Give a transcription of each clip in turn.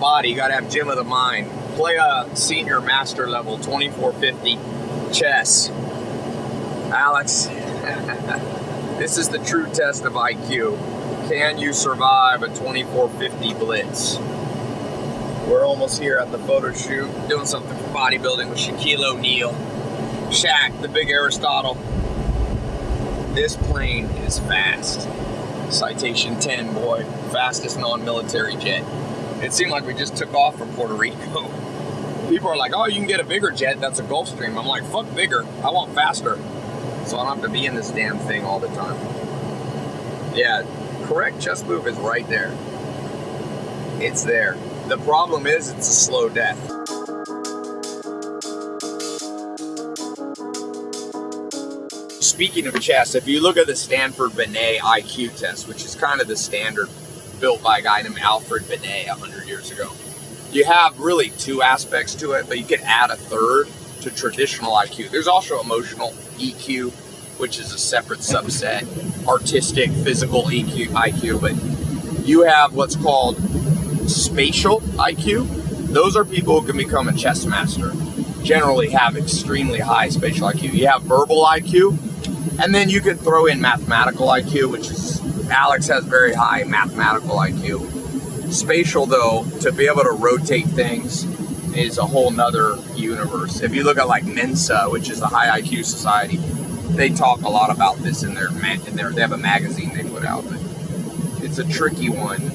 body, you gotta have gym of the mind. Play a senior master level 2450 chess. Alex, this is the true test of IQ. Can you survive a 2450 blitz? We're almost here at the photo shoot, doing something for bodybuilding with Shaquille O'Neal. Shaq, the big Aristotle. This plane is fast. Citation 10, boy. Fastest non-military jet. It seemed like we just took off from Puerto Rico. People are like, oh, you can get a bigger jet, that's a Gulfstream. I'm like, fuck bigger, I want faster. So I don't have to be in this damn thing all the time. Yeah, correct chest move is right there. It's there. The problem is it's a slow death. Speaking of chess, if you look at the Stanford Binet IQ test, which is kind of the standard built by a guy named Alfred Binet 100 years ago, you have really two aspects to it, but you can add a third to traditional IQ. There's also emotional EQ, which is a separate subset, artistic, physical EQ, IQ, but you have what's called spatial IQ. Those are people who can become a chess master, generally have extremely high spatial IQ. You have verbal IQ, and then you can throw in mathematical IQ, which is, Alex has very high mathematical IQ. Spatial though, to be able to rotate things is a whole nother universe. If you look at like Mensa, which is the high IQ society, they talk a lot about this in their, in their they have a magazine they put out, it's a tricky one.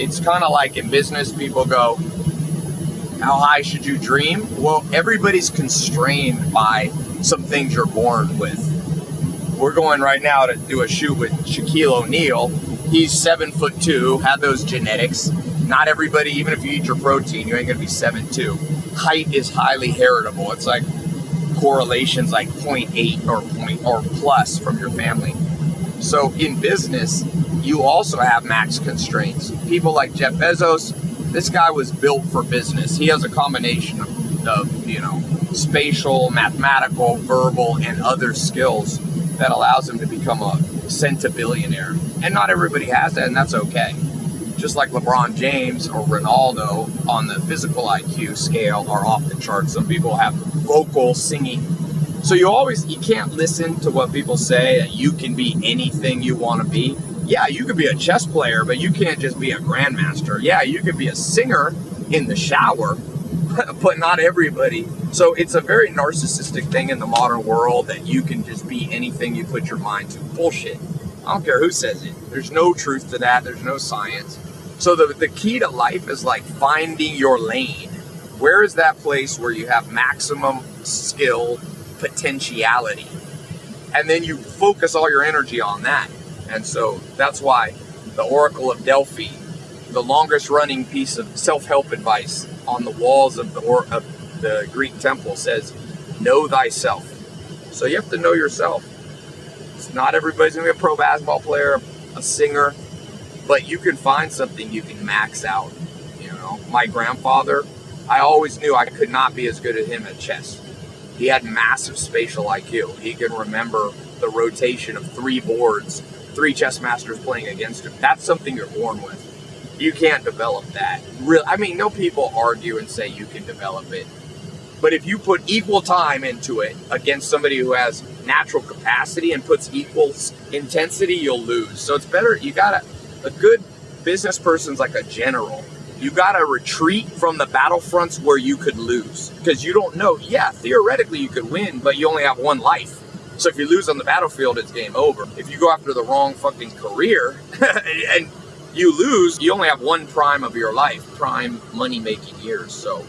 It's kind of like in business, people go, how high should you dream? Well, everybody's constrained by some things you're born with. We're going right now to do a shoot with Shaquille O'Neal. He's seven foot two, had those genetics. Not everybody, even if you eat your protein, you ain't gonna be seven two. Height is highly heritable. It's like correlations like 0.8 or point or plus from your family. So in business, you also have max constraints. People like Jeff Bezos, this guy was built for business. He has a combination of, of you know, spatial, mathematical, verbal, and other skills that allows him to become a centibillionaire. And not everybody has that, and that's okay. Just like LeBron James or Ronaldo on the physical IQ scale are off the charts. Some people have vocal singing. So you always, you can't listen to what people say that you can be anything you want to be. Yeah, you could be a chess player, but you can't just be a grandmaster. Yeah, you could be a singer in the shower, but not everybody. So it's a very narcissistic thing in the modern world that you can just be anything you put your mind to. Bullshit. I don't care who says it. There's no truth to that. There's no science. So the, the key to life is like finding your lane. Where is that place where you have maximum skill, potentiality? And then you focus all your energy on that. And so that's why the Oracle of Delphi, the longest running piece of self-help advice on the walls of the, or, of the Greek temple says, know thyself. So you have to know yourself. It's not everybody's gonna be a pro basketball player, a singer, but you can find something you can max out. You know, my grandfather, I always knew I could not be as good as him at chess. He had massive spatial IQ. He can remember the rotation of three boards, three chess masters playing against him. That's something you're born with. You can't develop that. Real, I mean, no people argue and say you can develop it. But if you put equal time into it against somebody who has natural capacity and puts equal intensity, you'll lose. So it's better, you gotta, a good business person's like a general. You gotta retreat from the battlefronts where you could lose. Because you don't know, yeah, theoretically you could win, but you only have one life. So if you lose on the battlefield, it's game over. If you go after the wrong fucking career and you lose, you only have one prime of your life, prime money making years. So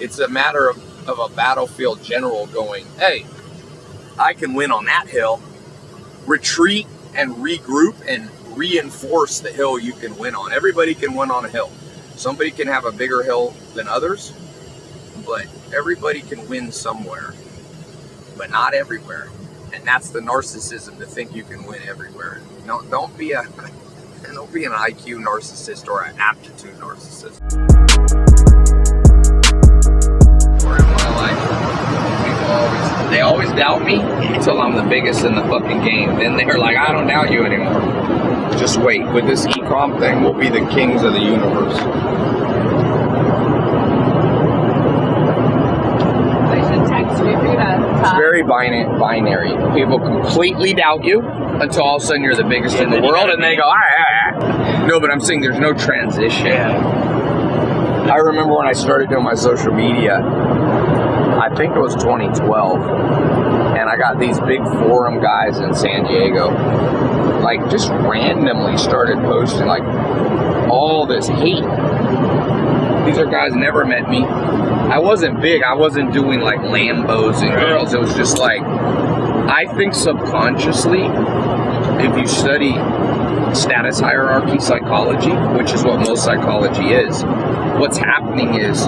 it's a matter of of a battlefield general going, hey, I can win on that hill, retreat and regroup and reinforce the hill you can win on. Everybody can win on a hill. Somebody can have a bigger hill than others, but everybody can win somewhere, but not everywhere. And that's the narcissism to think you can win everywhere. No, don't be a and they'll be an IQ narcissist or an aptitude narcissist. They always doubt me until I'm the biggest in the fucking game. Then they're like, I don't doubt you anymore. Just wait. With this e-com thing, we'll be the kings of the universe. It's very binary. People completely doubt you until all of a sudden you're the biggest yeah, in the world, and they go, "I." No, but I'm saying there's no transition. Yeah. I remember when I started doing my social media, I think it was 2012, and I got these big forum guys in San Diego, like just randomly started posting like all this hate. These are guys never met me. I wasn't big. I wasn't doing like Lambos and girls. It was just like I think subconsciously, if you study status hierarchy psychology, which is what most psychology is, what's happening is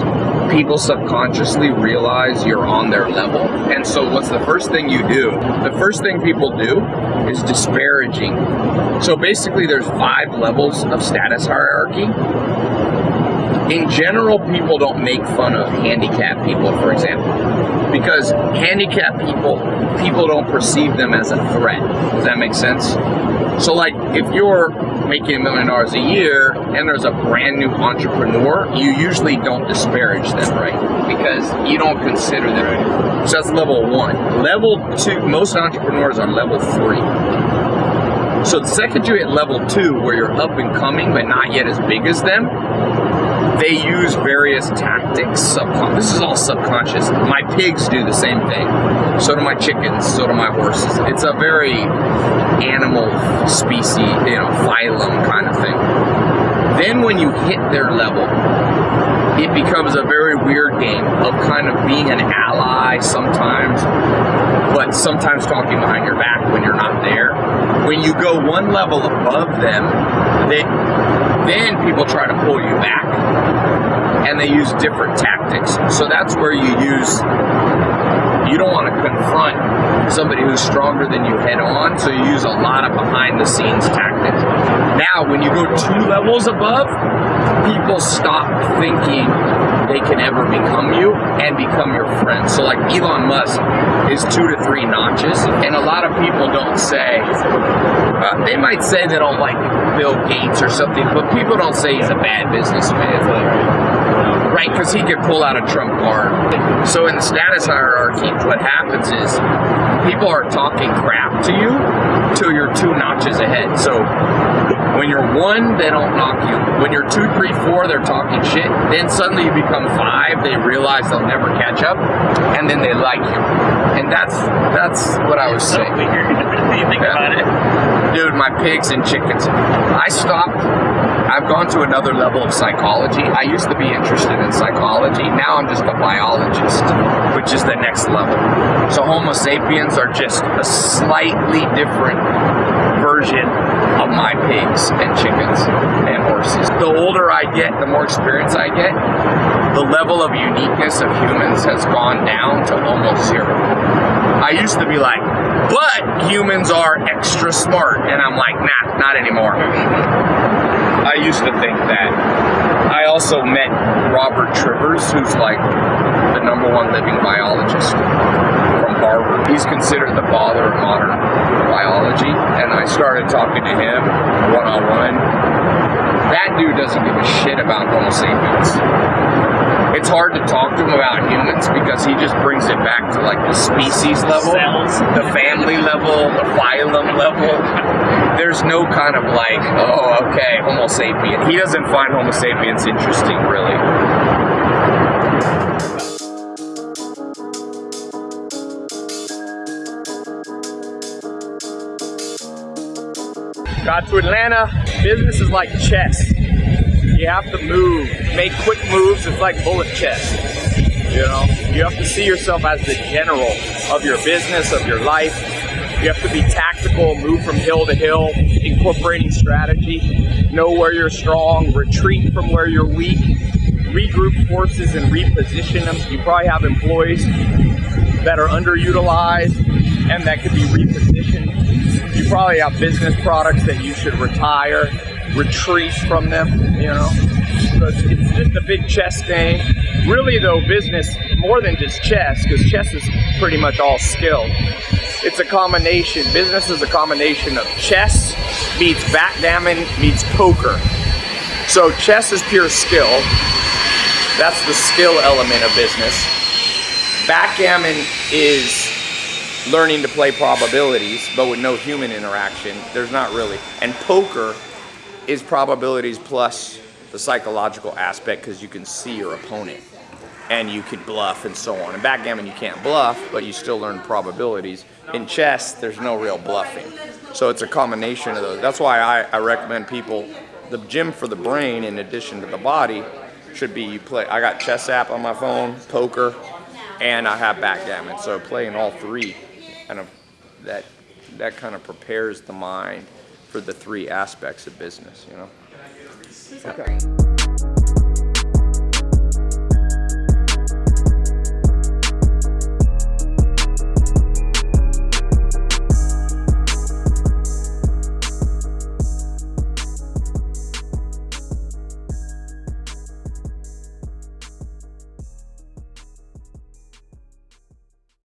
people subconsciously realize you're on their level. And so, what's the first thing you do? The first thing people do is disparaging. So, basically, there's five levels of status hierarchy in general, people don't make fun of handicapped people, for example, because handicapped people, people don't perceive them as a threat. Does that make sense? So, like, if you're making a million dollars a year and there's a brand new entrepreneur, you usually don't disparage them, right? Because you don't consider them. So that's level one. Level two, most entrepreneurs are level three. So the second you hit level two, where you're up and coming but not yet as big as them, they use various tactics. Subcon- this is all subconscious. My pigs do the same thing. So do my chickens. So do my horses. It's a very animal species, you know, phylum kind of thing. Then when you hit their level, it becomes a very weird game of kind of being an ally sometimes, but sometimes talking behind your back when you're not there. When you go one level above them, they then people try to pull you back and they use different tactics. So that's where you use, you don't want to confront somebody who's stronger than you head on, so you use a lot of behind the scenes tactics. Now, when you go two levels above, people stop thinking they can ever become you and become your friend. So, like Elon Musk is two to three notches, and a lot of people don't say, uh, they might say they don't like Bill Gates or something, but people don't say he's a bad businessman right? Because he could pull out a trump card. So in the status hierarchy, what happens is people are talking crap to you till you're two notches ahead. So when you're one, they don't knock you. When you're two, three, four, they're talking shit. Then suddenly you become five. They realize they'll never catch up, and then they like you. And that's that's what I was saying. Weird. you think yeah. about it. My pigs and chickens. I stopped I've gone to another level of psychology. I used to be interested in psychology. Now I'm just a biologist, which is the next level. So Homo sapiens are just a slightly different version of my pigs and chickens and horses. The older I get, the more experience I get, the level of uniqueness of humans has gone down to almost zero. I used to be like, but humans are extra smart. And I'm like, nah, not anymore. I used to think that. I also met Robert Trivers, who's like the number one living biologist from Harvard. He's considered the father of modern biology, and I started talking to him one on one. That dude doesn't give a shit about Homo sapiens it's hard to talk to him about humans because he just brings it back to like the species level, the family level, the phylum level. There's no kind of like, oh, okay, Homo sapien. He doesn't find Homo sapiens interesting, really. Got to Atlanta. Business is like chess. You have to move, make quick moves. It's like bullet chess. You know, you have to see yourself as the general of your business, of your life. You have to be tactical, move from hill to hill, incorporating strategy, know where you're strong, retreat from where you're weak, regroup forces and reposition them. You probably have employees that are underutilized and that could be repositioned. You probably have business products that you should retire retreat from them, you know. So it's, it's just a big chess game. Really, though, business more than just chess, because chess is pretty much all skill. It's a combination. Business is a combination of chess meets backgammon meets poker. So chess is pure skill. That's the skill element of business. Backgammon is learning to play probabilities, but with no human interaction, there's not really. And poker is probabilities plus the psychological aspect because you can see your opponent and you can bluff and so on. In backgammon, you can't bluff, but you still learn probabilities. In chess, there's no real bluffing. So it's a combination of those. That's why I, I recommend people, the gym for the brain, in addition to the body, should be you play. I got chess app on my phone, poker, and I have backgammon. So playing all three, kind of that that kind of prepares the mind for the three aspects of business. You know. Great.